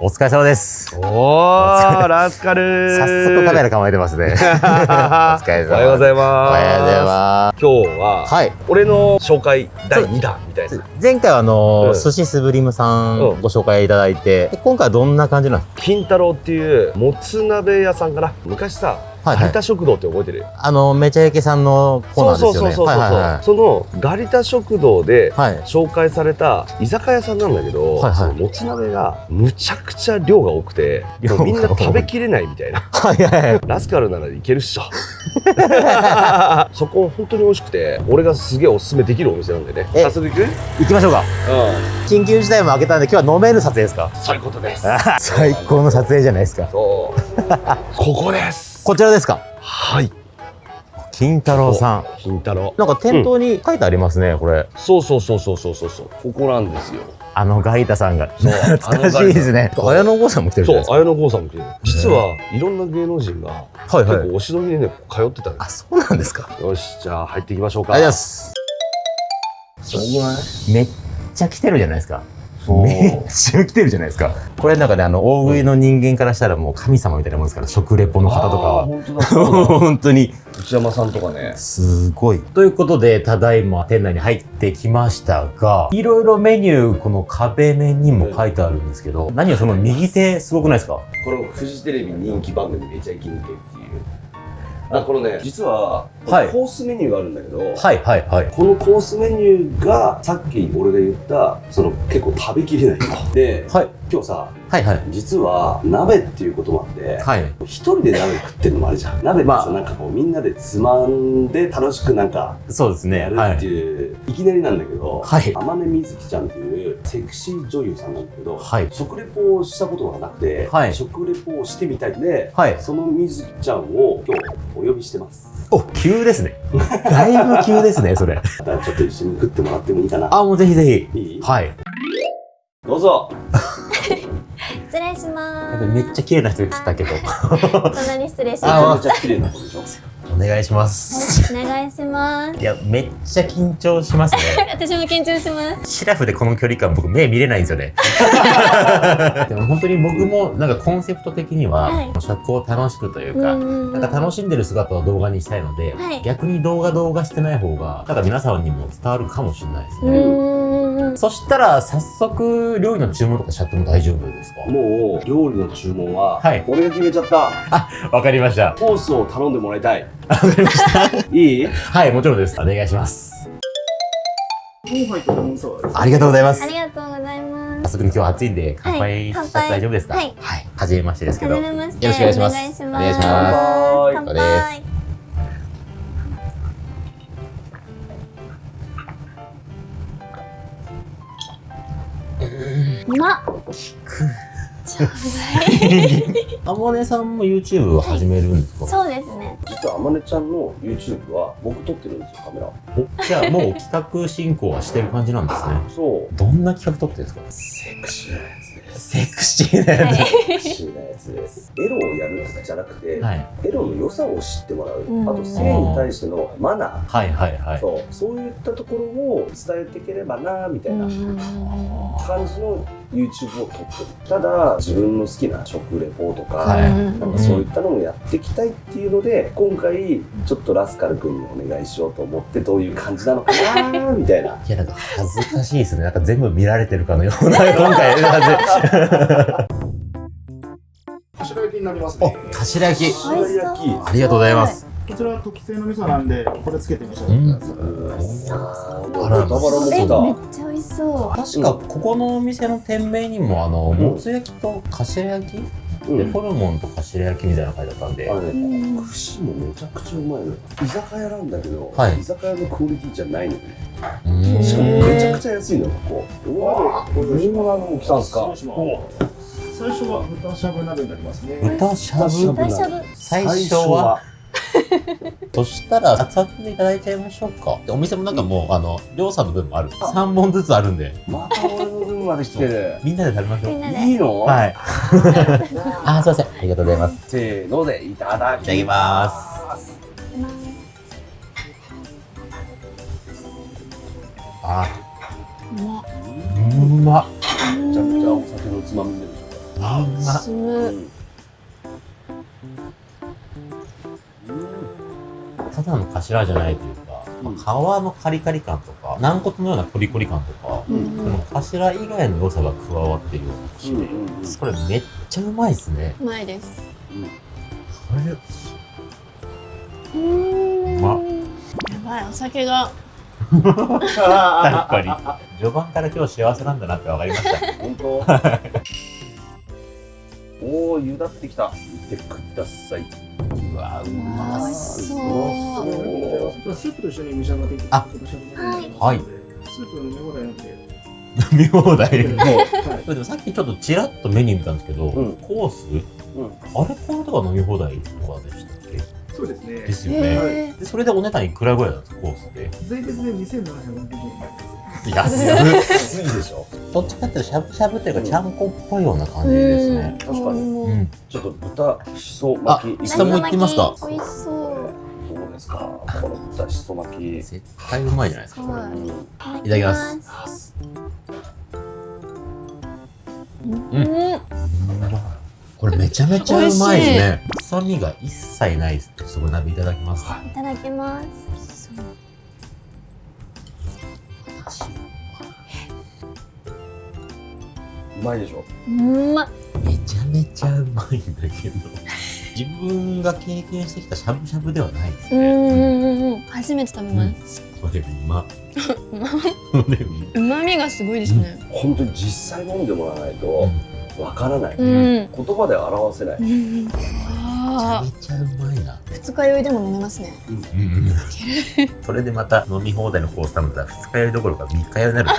お疲れ様です。おー、ラスカル早速カメラ構えてますね。お疲れ様おはようございます。おはようございま今日は、す。はい。俺の紹介第2弾みたいな。前回はあの、うん寿司スブリムさんうんご紹介いただいて、で今回はどんな感じなんです金太郎っていうもつ鍋屋さんかな？昔さ、かはい。はい有田食堂って覚えてる？あの、めちゃイケさんのコーナーですよね。そうそうそうそうそのガリタ食堂ではい。紹介された居酒屋さんなんだけど、はいはい。そのもつ鍋がむちゃくちゃ量が多くてみんな食べきれないみたいな。はいはいはい。ラスカルならいけるっしょ。そこ本当に美味しくて俺がすげえおすすめできるお店なんでね。え早速行く？うん行きましょうか。緊急事態も明けたんで、今日は飲める撮影ですか？そういうことです。最高の撮影じゃないですか。そう。ここですこちらですか？はい金太郎さん。金太郎なんか店頭に書いてありますね、これ。そうそうそうそうそうそうそうここなんですよあのガイタさんが。そう懐かしいですね。綾野剛さんも来てる。そう綾野剛さんも来てる実はいろんな芸能人が。結構お忍びでね通ってたのあ、そうなんですか。よしじゃあ入っていきましょうかありがとうございます。めっちゃ来てるじゃないですか。めっちゃ来てるじゃないですか。これなんかね、あの、大食いの人間からしたらもう神様みたいなもんですから、食レポの方とかは。本当に、内山さんとかねすごい。ということで、ただいま店内に入ってきましたが、いろいろメニュー、この壁面にも書いてあるんですけど、何をその右手、すごくないですか？このフジテレビ人気番組めちゃイケっていうあこのね実は、はいコースメニューがあるんだけど、はいはいはい。このコースメニューがさっき俺が言ったその結構食べきれないではい。今日さはいはい。実は鍋っていうこともあってはい。一人で鍋食ってるのもあるじゃん鍋ってさ、まあなんかこうみんなでつまんで楽しくなんかそうですね。やるってはい。いう、い、きなりなんだけど、はい天音みずきちゃんっていうセクシー女優さんなんだけど、はい食レポをしたことがなくて、はい食レポをしてみたいんで、はい。そのみずきちゃんを今日お呼びしてます。お、急ですね。だいぶ急ですね、それ。ちょっと一緒に食ってもらってもいいかな。あ、もうぜひぜひ。いい？はい。どうぞ。失礼しまめっちゃ綺麗な人が来たけど。す。そんなに失礼しまゃめちゃ綺麗な子でしょ。お願いします。す。お願いします。いや、めっちゃ緊張しますね。私も緊張します。シラフでこの距離感、僕目見れないんですよね。でも本当に僕もなんかコンセプト的には、はい食を楽しくというか、んなんか楽しんでる姿を動画にしたいので、はい逆に動画動画してない方が、なんか皆さんにも伝わるかもしれないですうね。ん。そしたら、早速、料理の注文とかしちゃっても大丈夫ですか？もう料理の注文は、はい俺が決めちゃったわかりました。コースを頼んでもらいたい。わかりました。いい？はい、もちろんです。お願いします。ありがとうございますあ。りがとうございます。早速今日暑いんで乾杯しちゃって大丈夫ですか？はいはい。はじめましてですけど。はじめまして。よろしくお願いしますお願いします。お願ます乾そうです杯。うまっ。あもねさんも YouTube を始めるんですか、そうですね。実はあまねちゃんの YouTube は僕撮ってるんですよ、カメラ。おじゃあもう企画進行はしてる感じなんですね。そう。どんな企画撮ってるんですか？セクシーなやつです。セクシーなやはい。セクシーなやつです。エロをやるじゃなくて、つ。はい。エロの良さを知ってもらう。うんあと性に対してのマナー。はいはいはい。そうそういったところを伝えていければなみたいな感じの YouTube を撮ってる。ただ自分の好きな食レポとか、はい。なんかそういったのもやっていきたいっていうので今回ちょっとラスカル君にお願いしようと思ってどういう感じなのかなみたいな。いやなんか恥ずかしいですね。なんか全部見られてるかのような 今回。の感柏焼きになりますね。、頭焼き。ありがとうございます。こちらは特製の味噌なんで、これつけて召し上がってください。あら豚バラもえ、来ためっちゃ美味しそう。確かここのお店の店名にもあの、もつ焼きと頭焼き、でうん。ホルモンと頭焼きみたいなの書いてあったんで、あれねうん。串もめちゃくちゃうまいの。よ居酒屋なんだけど、はい。居酒屋のクオリティじゃないのよね。うーん。しかもめちゃくちゃ安いのよここ。うわこれも来たんすか？失礼します最初は豚しゃぶ鍋になりますね。豚しゃぶ？豚大しゃぶ。最初は そしたら熱々でいただいちゃいましょうか。でお店もなんかもうあのりょうさんの分もある。3本ずつあるんで。また俺の分まで来てる。みんなで食べましょう。みんなで。いいの？はい。あすいません。ありがとうございます。せーのでいただきいただきます。あ。うまっ。うまっ。めちゃくちゃお酒のつまみになるあ進む。ただの頭じゃないというか、まあ皮のカリカリ感とか、軟骨のようなコリコリ感とか、うんその頭以外の良さが加わってるような口で、これめっちゃうまいですね。うまいです。これ、うん。まやばい、お酒が。確かに。序盤から今日幸せなんだなって分かりました。本当？おお、ゆだってきた。見てください。うわう。わま美味しそそうスープと一緒に召し上がってい。たい。はい。スープの飲み放題なんで。う。飲み放題。はい。でもさっきちょっとちらっとメニュー見たんですけど、うんコース、うんあれこのとか飲み放題とかでしたそうですねで。すよね。へで、それでお値段いくらぐらいなんですか、コースで。税別で2760円になります。安い。安いでしょどっちかっていうとしゃぶしゃぶっていうか、ちゃんこっぽいような感じですね。確かにううんん。ちょっと豚しそ巻き。あ下も行ってみますか美味しそう。どうですか？この豚しそ巻き。絶対うまいじゃないですか、これ。はいうんいただきます。うん。うんこれめちゃめちゃうまいですね。臭みが一切ないです。そこ鍋いただきます。いただきます。うまいでしょうまい。めちゃめちゃうまいんだけど、自分が経験してきたしゃぶしゃぶではないですうんね。うんうんうん。初めて食べます。うま。これうま。うまみがすごいですね。本当に実際飲んでもらわないとわからない。うん。言葉で表せない。うん。めちゃあめちゃうまいな。あ。二日酔いでも飲めますね。うんそれでまた飲み放題のコース頼んだら二日酔いどころか三日酔いになるな。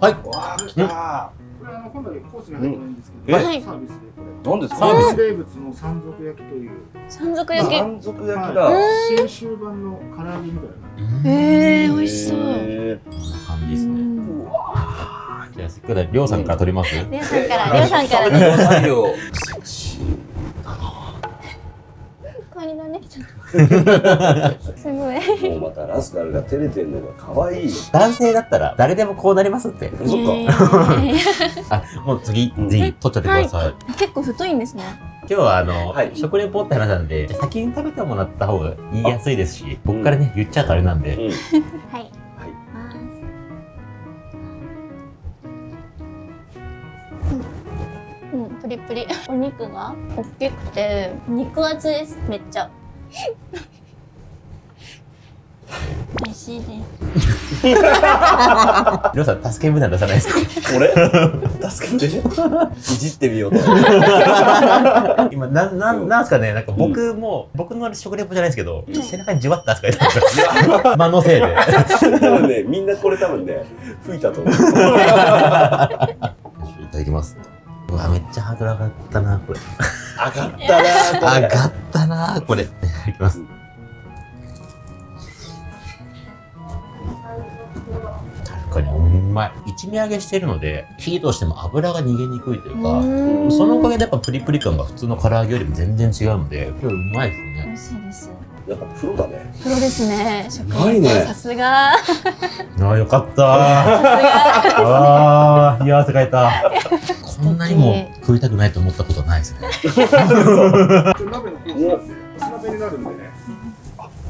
はい。わあ、来た。これあの今度はコースに入ってないんですけど、うんはいサービスでこれ。何ですサービスか名物の山賊焼きという、山賊焼き。山賊焼きはだ。い新州版の唐揚げみたいな。ええ美味しそう。へこんな感じですね。うんじゃあ、せっかくだりょうさんから取ります、りょうさんから、ーりょうさんから。カニだね。すごい。もうまたラスカルが照れてるのが可愛い。男性だったら誰でもこうなりますって。そっか。えー あ、もう次、ぜひ取っちゃってください。結構太いんですね。今日はあの、はい食レポって話なんで、先に食べてもらった方が言いやすいですし、僕からね、言っちゃうとあれなんで。うん、肉が大きくて、肉厚です。めっちゃ。美味しいです。りょうさん、助け舟出さないですか？俺？助けて。いじってみようと。今、なん、なん、なんすかね、なんか僕も、僕の食レポじゃないですけど、背中にじわって汗かいてますよ。間のせいで。多分ね、みんなこれ多分ね、吹いたと思う。いただきます。ちゃハードル上がったな、これ。上がったな上がったな、これ。いただきます。確かにうまい。一味揚げしてるので、火としても油が逃げにくいというか、うんそのおかげでやっぱプリプリ感が普通の唐揚げよりも全然違うので、今日うまいです美ね。味しいです。やっぱプロだね。プロですね。食うまいねさすが。ああ、よかったー。さすが。冷や汗かいた。こんなにも食いたくないと思ったことはないですね。鍋のコースなんで、おつ鍋になるんでね。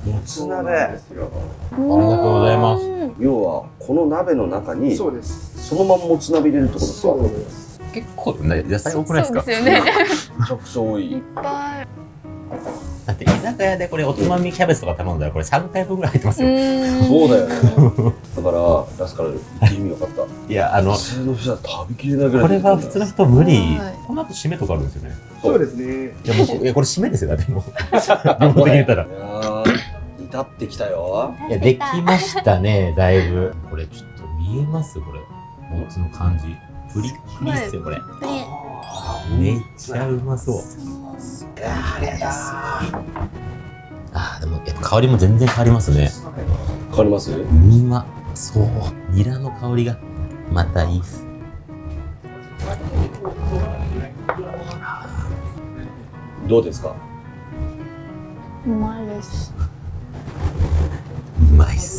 もつ鍋。ありありがとうございます要は、この鍋の中に、そうです。そのまんまもつ鍋入れるってことですか？そうです。結構ね、野菜多くないですか？そうですよね。め ちゃくちゃ多いっい。ぱい。だって居酒屋でこれおつまみキャベツとか頼んだらこれ3回分ぐらい入ってますよ。そうだよね。だから、ラスカル、行ってみよかった。いや、あの普、通の人は食べきれないぐらい。これは普通の人無理はい。この後締めとかあるんですよね。そうですね。いや、もう、いや、これ締めですよ、だってもう。両方的に言ったら。いやー、至ってきたよ。いや、できましたね、だいぶ。これちょっと見えます？これ。もつの感じ。プリップリっすよ、これ。めっちゃうまそう。いやー、ありがとう。あー、でも、やっぱ香りも全然変わりますね。変わります？うまそう。ニラの香りが、またいいっす。どうですか？うまいです。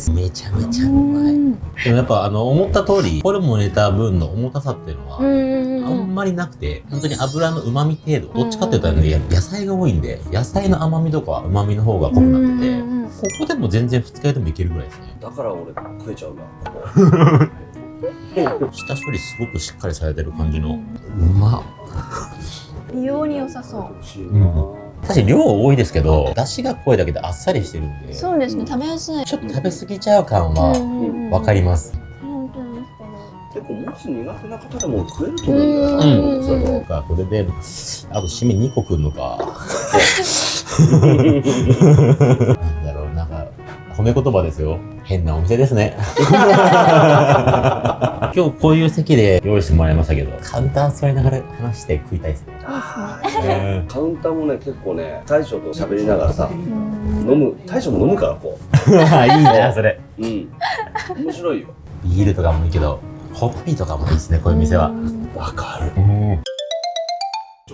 うまい。いっす。めちゃめちゃうまい。でもやっぱあの、思った通り、ホルモン入れた分の重たさっていうのは、あんまりなくて、本当に油の旨味程度、どっちかっていうとね、野菜が多いんで、野菜の甘みとか旨味の方が濃くなってて、ここでも全然二日酔いでもいけるぐらいですね。だから俺食えちゃうな。下処理すごくしっかりされてる感じの、うまっ。美容に良さそう美味しいな。確かに量多いですけど、出汁が濃いだけであっさりしてるんで、ちょそうですね食べやすいっと食べ過ぎちゃう感はわかります。本当に結構もつ苦手な方でも食えると思うんだよな。うんそうか、これで、あと締め2個くんのか。なんだろう、なんか、褒め言葉ですよ。変なお店ですね。今日こういう席で用意してもらいましたけど、カウンター座りながら話して食いたいですね。うんカウンターもね、結構ね、大将と喋りながらさ、うん飲む、大将も飲むからこ いいな、それ。う。うん。面白いよ。ビールとかもいいけど、ホッピーとかもいいですね、こういう店は。わかる。うん。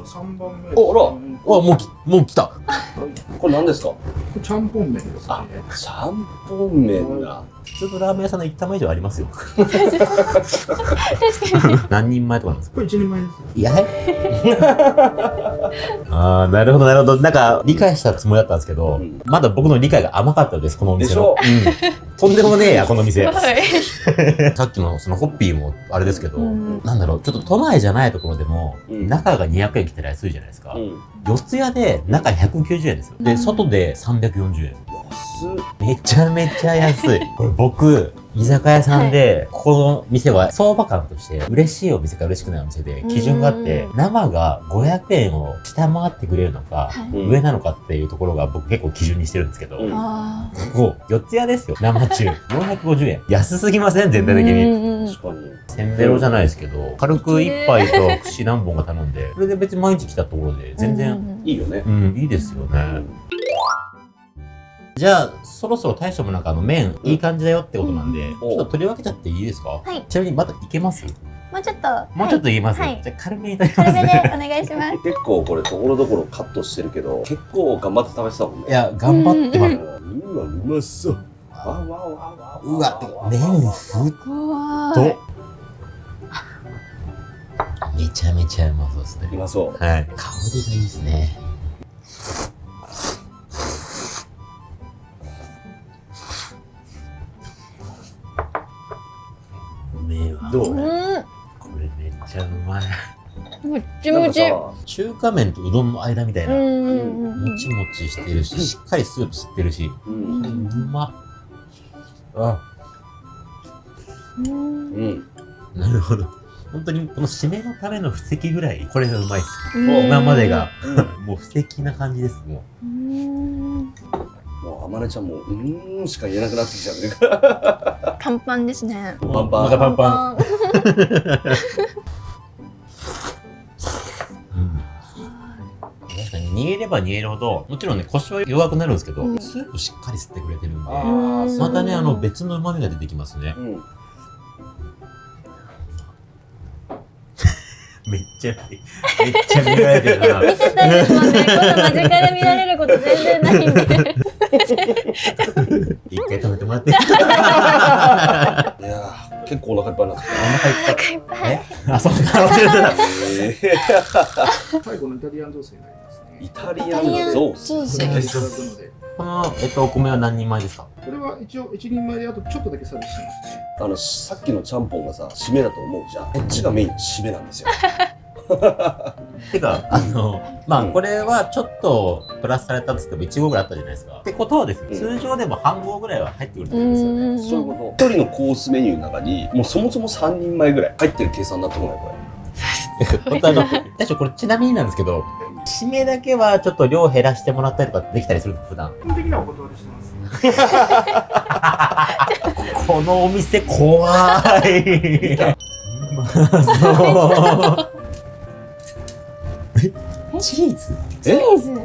三番目。おあらうんおもうき、もう来た。これ何ですか？ちゃんぽん麺ですね。あちゃんぽん麺だ。普通のラーメン屋さんの1玉以上ありますよ。確かに 何人前とかなんですか？これ一人前です。いや ああ、なるほど、なるほど。なんか、理解したつもりだったんですけど、うんまだ僕の理解が甘かったです、このお店の。でうん。とんでもねえや、この店。はいさっきのそのホッピーもあれですけど、うんなんだろう、ちょっと都内じゃないところでも、うん中が200円切ったら安いじゃないですか。うん。四つ谷で中190円ですよ。で、うん外で340円。安っ。めちゃめちゃ安い。これ僕、居酒屋さんで、ここの店は相場感として、嬉しいお店か嬉しくないお店で基準があって、生が500円を下回ってくれるのか、上なのかっていうところが僕結構基準にしてるんですけど、うんあここ、四つ屋ですよ。生中。450円。安すぎません全ー体的に。うん確かに。せんべろじゃないですけど、軽く一杯と串何本か頼んで、それで別に毎日来たところで、全然、いいよねう。ん、いいですよね。じゃあ、そろそろ大将もなんかあの麺、いい感じだよってことなんで、うんちょっと取り分けちゃっていいですか？はいちなみにまだいけます？もうちょっともうちょっといけます、はいじゃあ軽めにいただきます軽めでね。お願いします 結構これところどころカットしてるけど、結構頑張って食べてたもんね。いや、頑張ってます。うわ、うまそう。わわわわうわ、麺ふっとー。めちゃめちゃうまそうですね。うまそう。はい。香りがいいですね。麺はどう？うんこれめっちゃうまい。もっちもちさ、中華麺とうどんの間みたいな。うんうんうんもちもちしてるし、しっかりスープ吸ってるし。う。うんうんまっ。あ、うんうん。なるほど。本当にこの締めのための布石ぐらい、これがうまいっす。うん今までが、もう布石な感じです、もうんもう、あまねちゃんも、うーんしか言えなくなってきちゃうね。パンパンですねう。パンパンパンパン。煮えれば煮えるほど、もちろんね、腰は弱くなるんですけど、うんスープしっかり吸ってくれてるんで、またね、あの、別の旨味が出てきますね。うん。めっちゃ、めっちゃ見られてるな。見てたんですもんね。この間近で見られること全然ないんで。一回止めてもらっていいやー、結構お腹いっぱいなってきお腹いっぱい。お腹いっぱい。えあ、そうか、忘れてた。最後のイタリアン女性になりますイね。タリアンゾース。ソースこれいただくので。この、えっと、お米は何人前ですか？これは一応一人前であとちょっとだけサービスしますね。あの、さっきのちゃんぽんがさ、締めだと思うじゃん。こっちがメインの締めなんですよ。てか、あの、まあ、うんこれはちょっとプラスされたっつっても1合ぐらいあったじゃないですか。ってことはですね、うん通常でも半合ぐらいは入ってくるってうことですよね。んそういうこと。一人のコースメニューの中に、もうそもそも3人前ぐらい入ってる計算だと思うよ、こ 本当あの、大将これちなみになんですけど、締めだけはちょっと量減らしてもらったりとかできたりする普段。基本的にはお断りしてます。このお店怖い。うまそう。え？チーズ？チーズ。は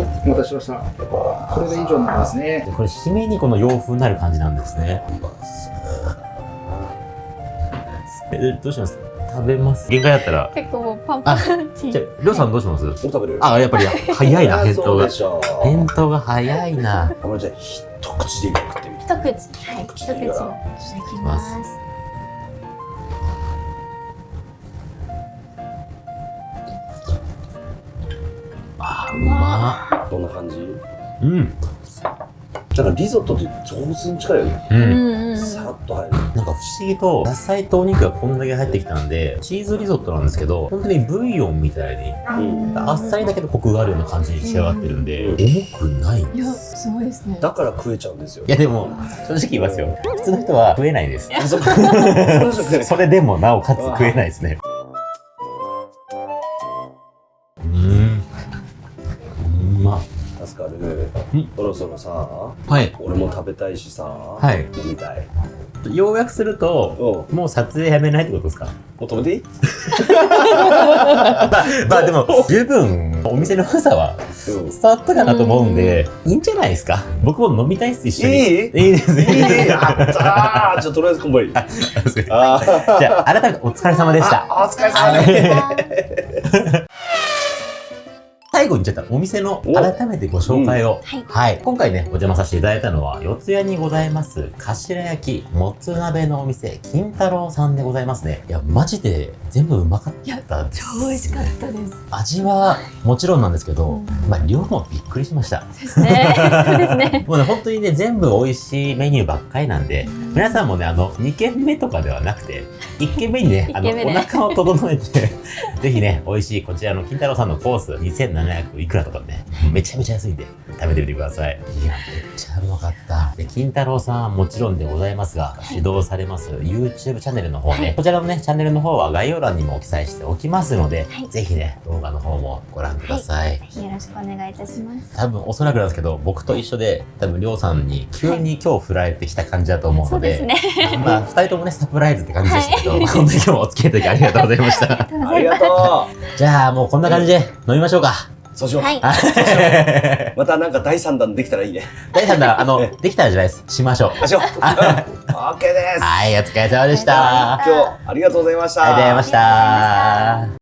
い、お待たせしました。これで以上になりますね。これ締めにこの洋風になる感じなんですね。えどうします？食べます。限界だったら。結構もうパンパンチじゃあ、りょうさんどうします？食べる？あ、やっぱり早いな、返答がそうで。しょ返答が早いな。あまりじゃあ一口で食ってみて一口はい一口いただきますあー、うまどんな感じ？うん。だからリゾットって上手に近いよねう。うんんうんさっと入るなんか不思議と、野菜とお肉がこんだけ入ってきたんで、チーズリゾットなんですけど、本当にブイヨンみたいに、うんあっさりだけどコクがあるような感じに仕上がってるんで、重くないんいやです。すごいですねだから食えちゃうんですよいやでも、正直言いますよ。普通の人は食えないです。それでもなおかつ食えないですね。そろそろさはい。俺も食べたいしさはい。飲みたい。要約すると、うん。もう撮影やめないってことですか？もう食べていい？まあ、まあでも、十分お店の良さはうん。伝わったかなと思うんで、いいんじゃないですか？僕も飲みたいっす、一緒に。いい？いいです。いい？ね。やったー。じゃあとりあえず乾杯 じゃあ、改めてお疲れ様でした。あお疲れ様です最後にちょっとお店のお。改めてご紹介を、はい。はい。今回ね、お邪魔させていただいたのは、四谷にございます、頭焼き、もつ鍋のお店、金太郎さんでございますね。いや、マジで全部うまかったです、超美味しかったです。味はもちろんなんですけど、うん。まあ、量もびっくりしました。ですね。そうですね。もうね、本当にね、全部美味しいメニューばっかりなんで、皆さんもね、あの、2軒目とかではなくて、1軒目にね、あの、お腹を整えて、ぜひね、美味しいこちらの金太郎さんのコース、2700いくらとかね、めちゃめちゃ安いんで、食べてみてください。いや、めっちゃうまかった。で、金太郎さんはもちろんでございますが、指導されます YouTube チャンネルの方ね、こちらのね、チャンネルの方は概要欄にも記載しておきますので、はいぜひね、動画の方もご覧くださいぜひよろしくお願いいたします多分おそらくなんですけど僕と一緒で多分りょうさんに急に今日振られてきた感じだと思うので,、そうですねまあ2人ともねサプライズって感じでしたけど、本当に今日もお付き合いいただきありがとうございましたありがとうじゃあもうこんな感じで飲みましょうかそうしよう。はい。はい またなんか第3弾できたらいいね。大さんだあのできたらじゃないです。しましょう。あしよう。OK です。はいお疲れ様でした。今日ありがとうございました。ありがとうございました